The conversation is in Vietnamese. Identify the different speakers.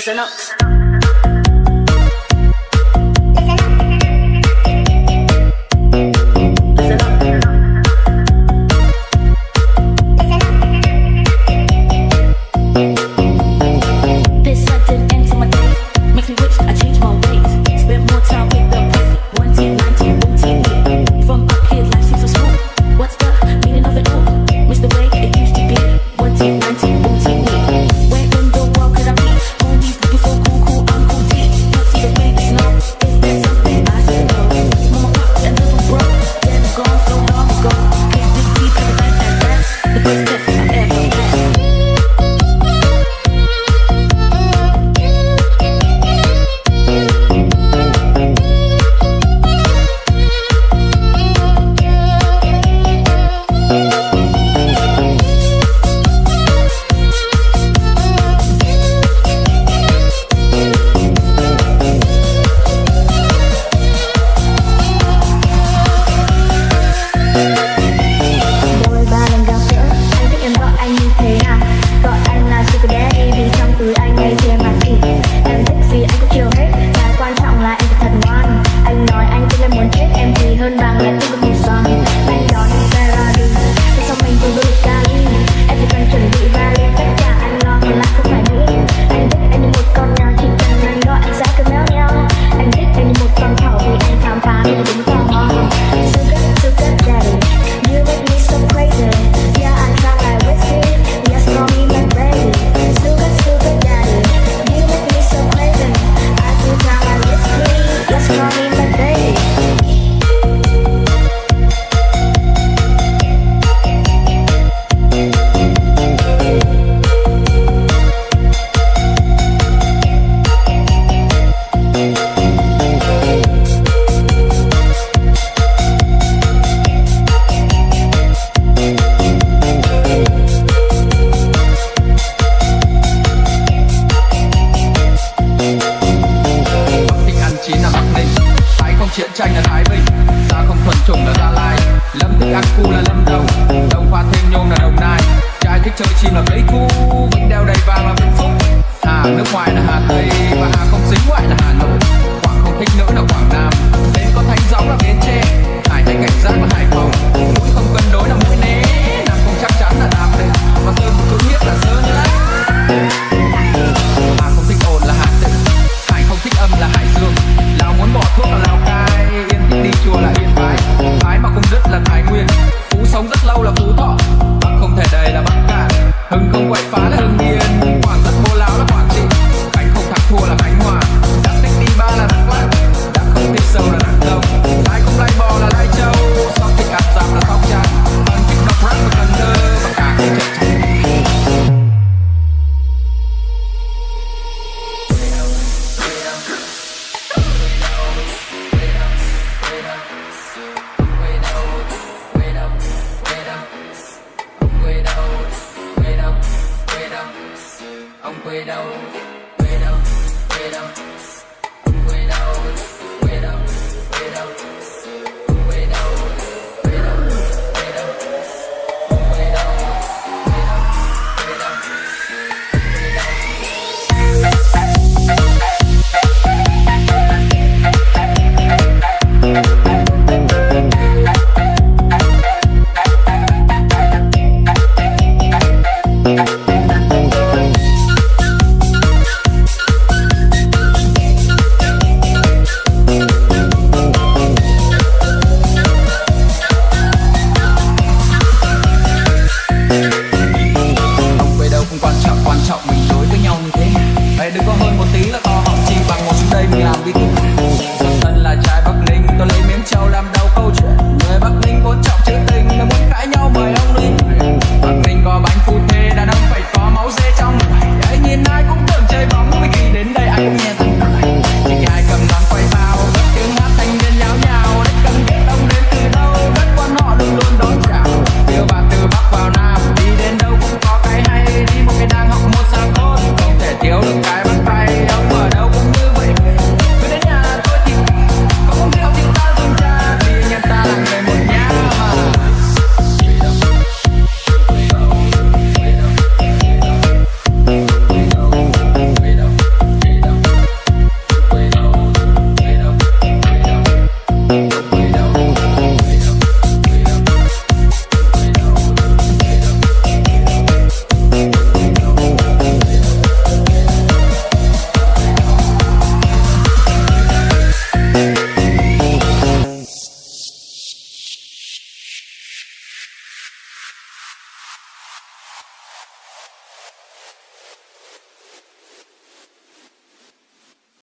Speaker 1: Listen up.
Speaker 2: các khu là
Speaker 3: lâm đồng đồng, hoa thanh nhôm là đồng nai. Trai thích chơi chim là mấy khu vẫn đeo đầy vàng là vĩnh phúc. Hà, nước ngoài là hà tây và hà không dính ngoại là hà nội. Quảng không thích nữa là quảng 国外。widow.